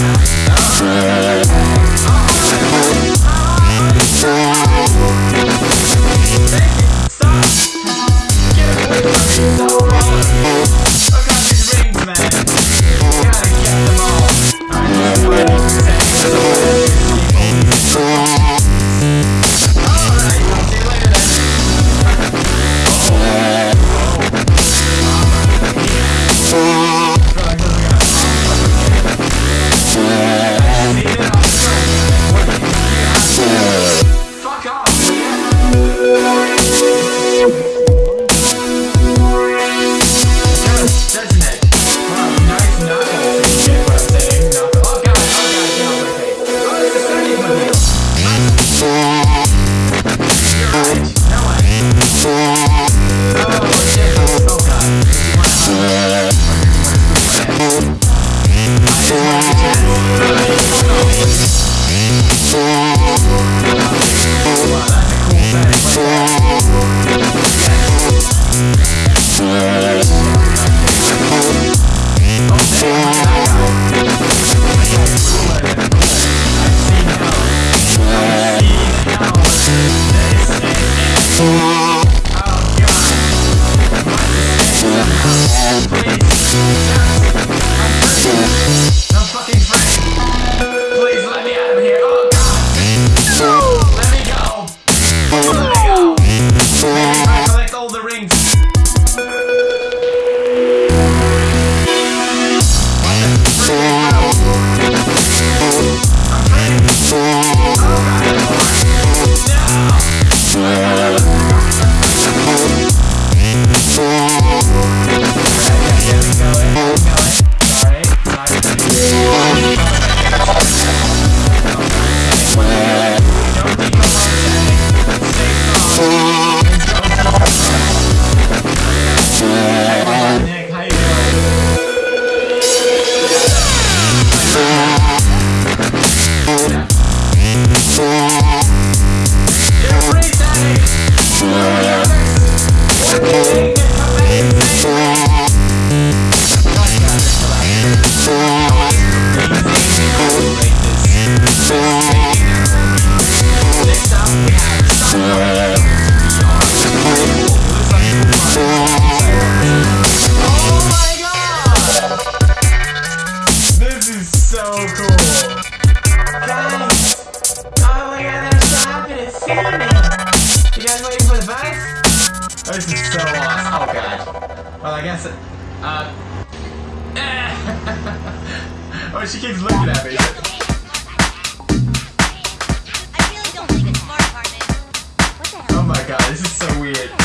Peace.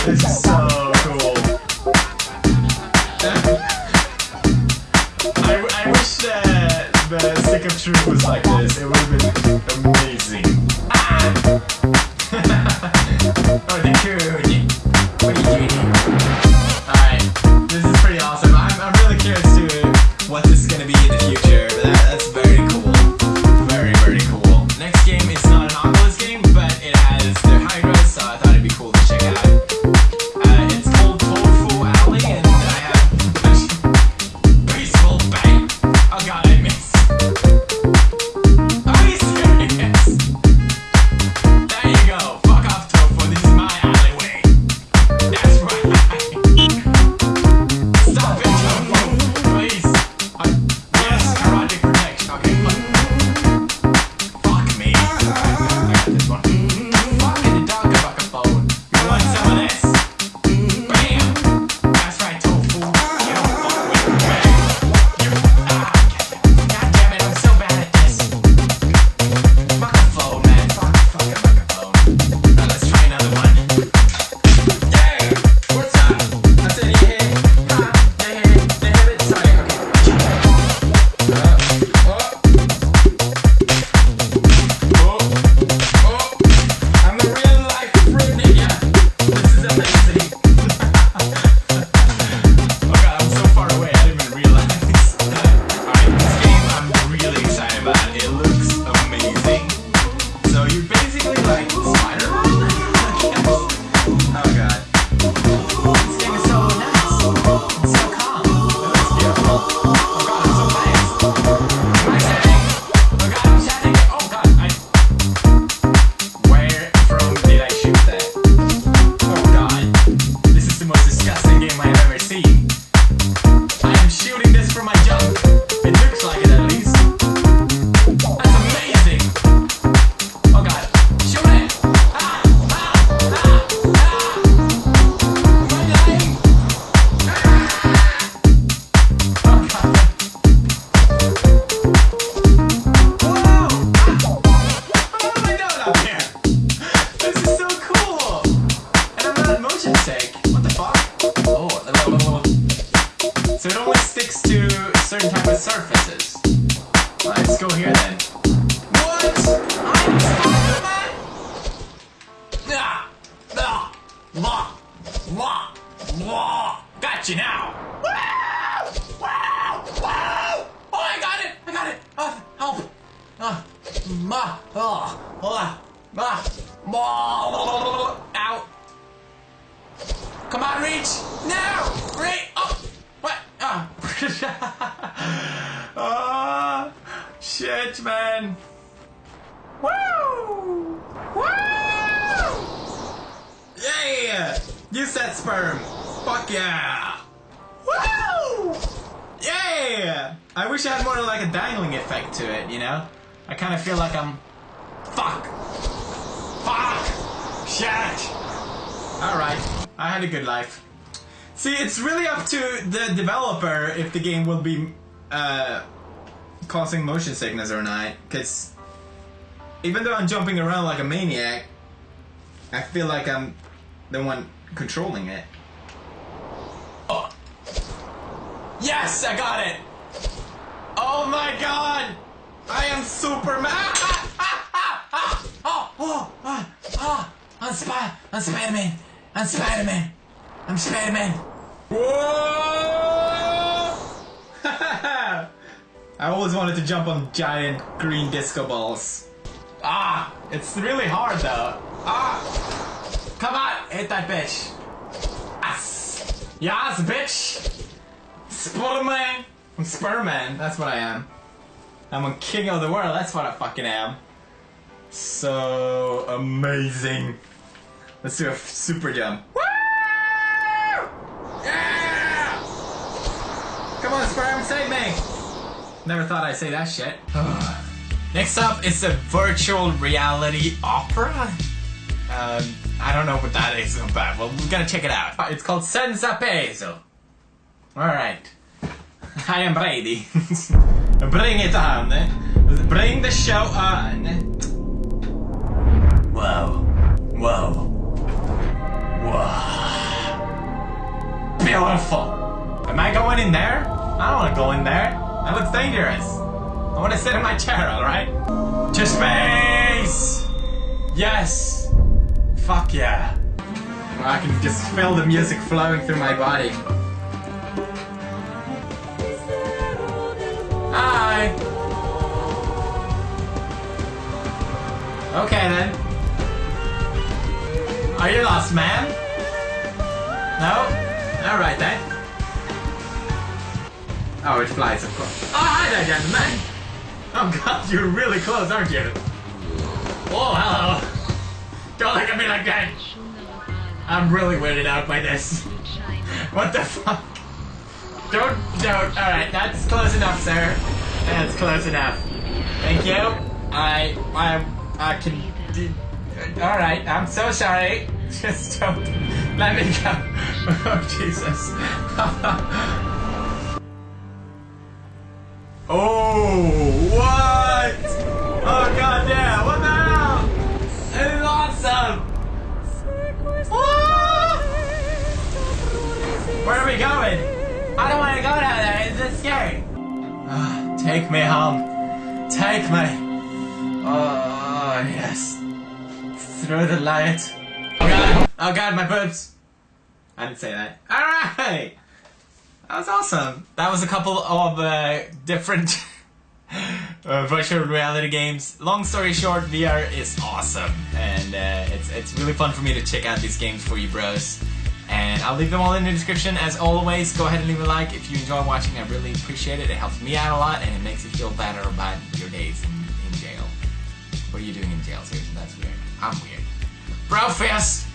This is so cool. I, I wish that the of truth was like this. It would amazing. Ah! oh. origin take. What the fuck? Oh, Lord. Blah, blah, blah. So it only sticks to certain type of surfaces. Let's go here then. What? I'm Spider-Man? Ah! Ah! La! La! La! Got you now! Woo! Wow! Wow! Oh, I got it! I got it! Uh, help! Uh, ma! Oh! Uh, ma! Ma! Ma! Come on, reach! Now! Reach! Oh! What? Ah! Ah! shit, man! Woo! Woo! Yeah! You said sperm! Fuck yeah! Woo! Yeah! I wish I had more like a dangling effect to it, you know? I kind of feel like I'm. Fuck! Fuck! Shit! Alright, I had a good life. See, it's really up to the developer if the game will be uh, causing motion sickness or not, because even though I'm jumping around like a maniac, I feel like I'm the one controlling it. Oh. Yes, I got it! Oh my god! I am Superman! Ah, ah, ah, ah, oh, oh, ah, ah, I'm Spider-Man! I'm Spider-Man! I'm Spider-Man! Whoa! I always wanted to jump on giant green disco balls. Ah! It's really hard though. Ah! Come on! Hit that bitch! Yes! Yes, bitch! Spider-Man! I'm Spider-Man, that's what I am. I'm a king of the world, that's what I fucking am. So amazing. Let's do a super jump. Woo! Yeah! Come on, Sperm, save me! Never thought I'd say that shit. Next up is a virtual reality opera. Um, I don't know what that is about. Well, we're gonna check it out. It's called Senza Peso. Alright. I am ready. Bring it on. Bring the show on. Whoa. Whoa. Beautiful. Am I going in there? I don't want to go in there. That looks dangerous. I want to sit in my chair, alright? To space! Yes! Fuck yeah. I can just feel the music flowing through my body. Hi! Okay then. Are you lost, man? No? Alright then. Oh, it flies, of course. Oh, hi there, gentlemen! Oh god, you're really close, aren't you? Oh, hello! Don't look at me like that! I'm really weirded out by this. What the fuck? Don't, don't. Alright, that's close enough, sir. That's close enough. Thank you. I, I, I can. Alright, I'm so sorry. Just don't. Let me go. Oh, Jesus. oh, what? Oh, god damn. What the hell? This is awesome. Where are we going? I don't want to go down there. It's just scary. Ah, take me home. Take me. Oh, yes. Through the light. Oh god. My boobs. I didn't say that. Alright. That was awesome. That was a couple of uh, different uh, virtual reality games. Long story short, VR is awesome. And uh, it's, it's really fun for me to check out these games for you bros. And I'll leave them all in the description. As always, go ahead and leave a like if you enjoy watching. I really appreciate it. It helps me out a lot, and it makes you feel better about your days in, in jail. What are you doing in jail, Susan? That's weird. I'm weird. Bro fist!